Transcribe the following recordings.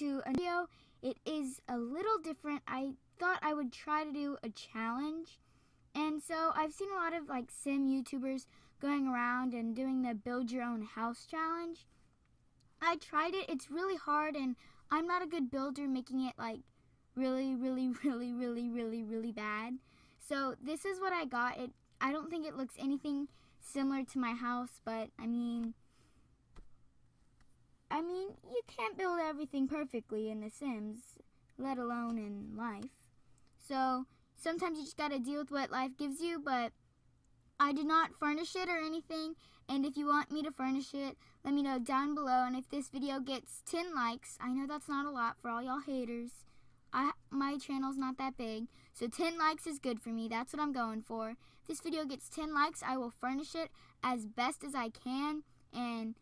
to a video. It is a little different. I thought I would try to do a challenge. And so I've seen a lot of like sim YouTubers going around and doing the build your own house challenge. I tried it. It's really hard and I'm not a good builder making it like really really really really really really bad. So this is what I got. It I don't think it looks anything similar to my house, but I mean I mean, you can't build everything perfectly in The Sims, let alone in life. So sometimes you just gotta deal with what life gives you, but I did not furnish it or anything. And if you want me to furnish it, let me know down below. And if this video gets 10 likes, I know that's not a lot for all y'all haters. I, my channel's not that big, so 10 likes is good for me. That's what I'm going for. If this video gets 10 likes, I will furnish it as best as I can. And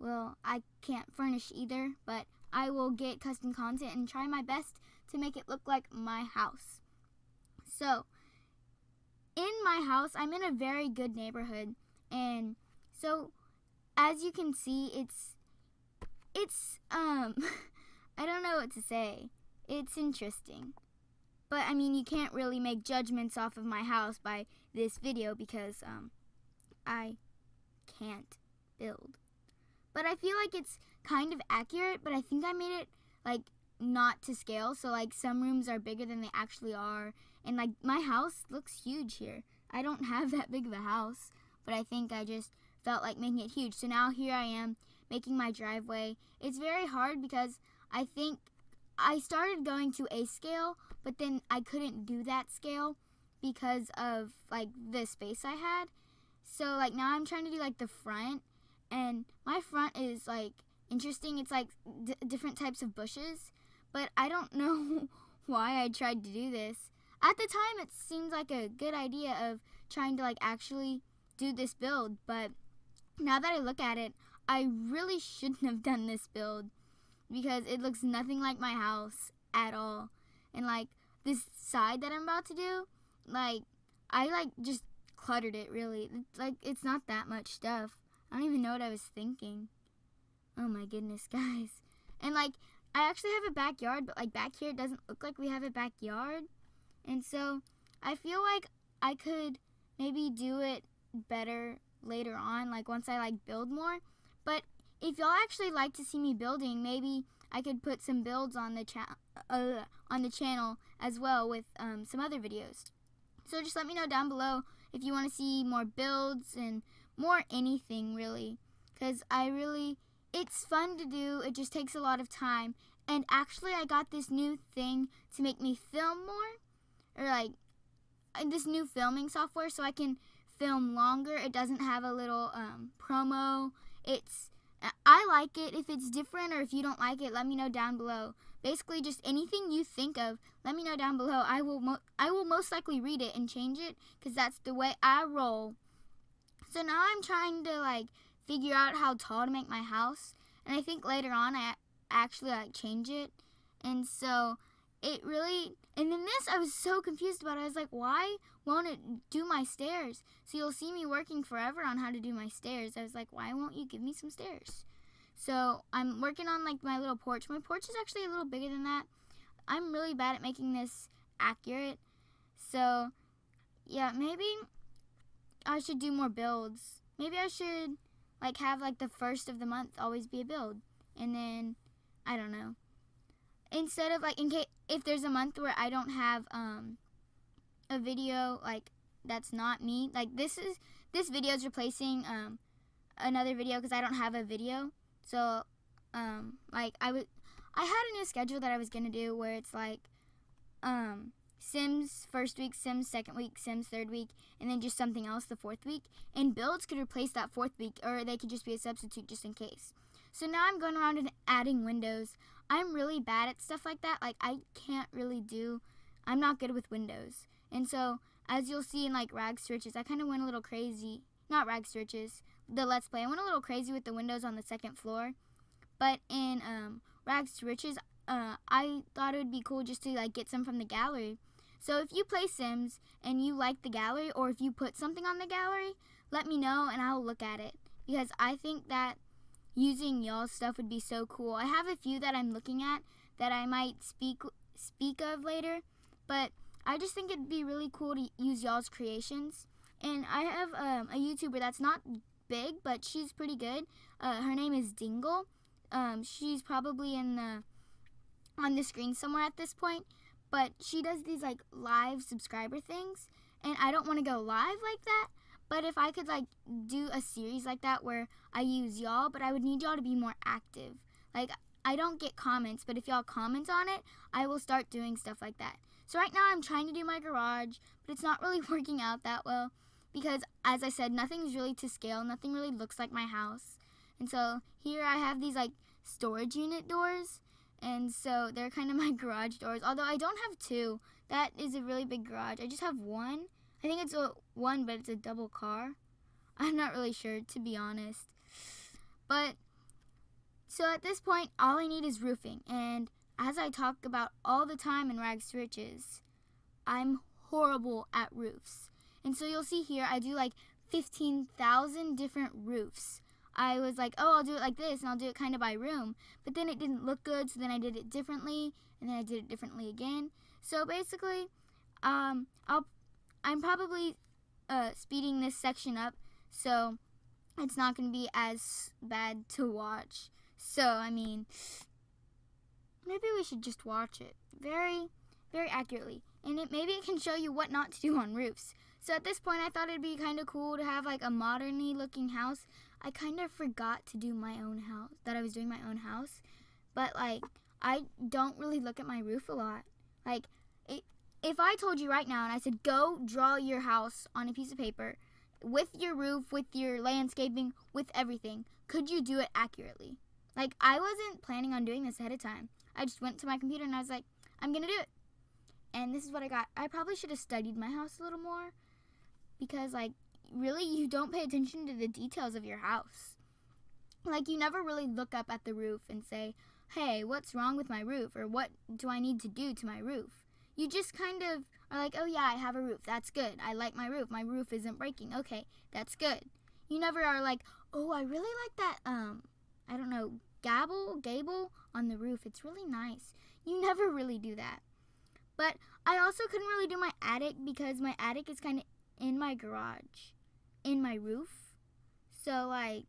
well, I can't furnish either, but I will get custom content and try my best to make it look like my house. So, in my house, I'm in a very good neighborhood, and so as you can see, it's it's um I don't know what to say. It's interesting. But I mean, you can't really make judgments off of my house by this video because um I can't build. But I feel like it's kind of accurate, but I think I made it like not to scale. So like some rooms are bigger than they actually are. And like my house looks huge here. I don't have that big of a house, but I think I just felt like making it huge. So now here I am making my driveway. It's very hard because I think I started going to a scale, but then I couldn't do that scale because of like the space I had. So like now I'm trying to do like the front and my front is like interesting. It's like different types of bushes, but I don't know why I tried to do this. At the time, it seemed like a good idea of trying to like actually do this build, but now that I look at it, I really shouldn't have done this build because it looks nothing like my house at all. And like this side that I'm about to do, like I like just cluttered it really. Like it's not that much stuff. I don't even know what I was thinking. Oh my goodness, guys. And like, I actually have a backyard, but like back here it doesn't look like we have a backyard. And so I feel like I could maybe do it better later on, like once I like build more. But if y'all actually like to see me building, maybe I could put some builds on the cha- uh, on the channel as well with um, some other videos. So just let me know down below if you want to see more builds and more anything really because I really it's fun to do it just takes a lot of time. And actually I got this new thing to make me film more or like uh, this new filming software so I can film longer. It doesn't have a little um, promo. It's I like it. If it's different or if you don't like it let me know down below. Basically just anything you think of let me know down below. I will I will most likely read it and change it because that's the way I roll so now I'm trying to like figure out how tall to make my house. And I think later on I actually like change it. And so it really and then this I was so confused about. I was like, why won't it do my stairs? So you'll see me working forever on how to do my stairs. I was like, why won't you give me some stairs? So I'm working on like my little porch. My porch is actually a little bigger than that. I'm really bad at making this accurate. So yeah, maybe I should do more builds. Maybe I should like have like the first of the month always be a build. And then I don't know. Instead of like in case if there's a month where I don't have um a video like that's not me, like this is this video is replacing um another video because I don't have a video. So um like I would I had a new schedule that I was to do where it's like um Sims first week, Sims second week, Sims third week, and then just something else the fourth week. And builds could replace that fourth week, or they could just be a substitute just in case. So now I'm going around and adding windows. I'm really bad at stuff like that. Like, I can't really do, I'm not good with windows. And so, as you'll see in like Rags to Riches, I kind of went a little crazy. Not Rags to Riches, the Let's Play. I went a little crazy with the windows on the second floor. But in um, Rags to Riches, uh, I thought it would be cool just to like get some from the gallery. So if you play Sims and you like the gallery or if you put something on the gallery, let me know and I'll look at it. Because I think that using y'all's stuff would be so cool. I have a few that I'm looking at that I might speak speak of later. But I just think it'd be really cool to use y'all's creations. And I have um, a YouTuber that's not big, but she's pretty good. Uh, her name is Dingle. Um, she's probably in the on the screen somewhere at this point. But she does these like live subscriber things, and I don't want to go live like that. But if I could like do a series like that where I use y'all, but I would need y'all to be more active. Like I don't get comments, but if y'all comment on it, I will start doing stuff like that. So right now I'm trying to do my garage, but it's not really working out that well because as I said, nothing's really to scale. Nothing really looks like my house. And so here I have these like storage unit doors. And so they're kind of my garage doors. Although I don't have two. That is a really big garage. I just have one. I think it's a one, but it's a double car. I'm not really sure, to be honest. But, so at this point, all I need is roofing. And as I talk about all the time in Rags to Riches, I'm horrible at roofs. And so you'll see here, I do like 15,000 different roofs. I was like, oh, I'll do it like this, and I'll do it kind of by room. But then it didn't look good, so then I did it differently, and then I did it differently again. So basically, um, I'll I'm probably uh, speeding this section up, so it's not going to be as bad to watch. So, I mean, maybe we should just watch it very, very accurately. And it maybe it can show you what not to do on roofs. So at this point, I thought it'd be kind of cool to have like a moderny looking house. I kind of forgot to do my own house, that I was doing my own house. But like, I don't really look at my roof a lot. Like, it, if I told you right now and I said, go draw your house on a piece of paper with your roof, with your landscaping, with everything, could you do it accurately? Like, I wasn't planning on doing this ahead of time. I just went to my computer and I was like, I'm going to do it. And this is what I got. I probably should have studied my house a little more because, like, really, you don't pay attention to the details of your house. Like, you never really look up at the roof and say, hey, what's wrong with my roof? Or what do I need to do to my roof? you just kind of are like, oh yeah, I have a roof. That's good. I like my roof. My roof isn't breaking. Okay, that's good. You never are like, oh, I really like that, um, I don't know, gable, gable on the roof. It's really nice. You never really do that. But I also couldn't really do my attic because my attic is kind of in my garage, in my roof. So, like,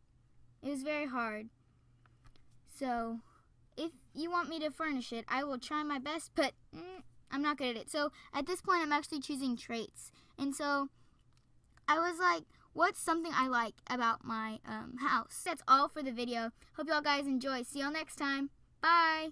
it was very hard. So, if you want me to furnish it, I will try my best, but mm, I'm not good at it. So at this point, I'm actually choosing traits. And so I was like, what's something I like about my um, house? That's all for the video. Hope y'all guys enjoy. See y'all next time. Bye.